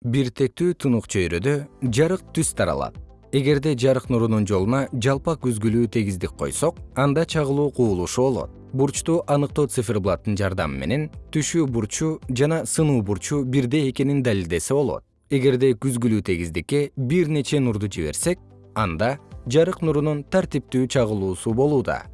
бир тектүү тунук чөйрөдө жарык түз таралат. Эгерде жарык нурунун жолуна жалпак үзгүлүү тегиздик койсок анда чагылуу кубулушу болот. Бурчту аныктоо циферблаттын жардамы менен түшүү бурчу жана сынуу бурчу бирдей экенин далилдесе болот. Эгерде күзгүлүү тегиздикке бир нече нурду жиберсек анда жарык нурунун тартиптүү чагылуусу болууда.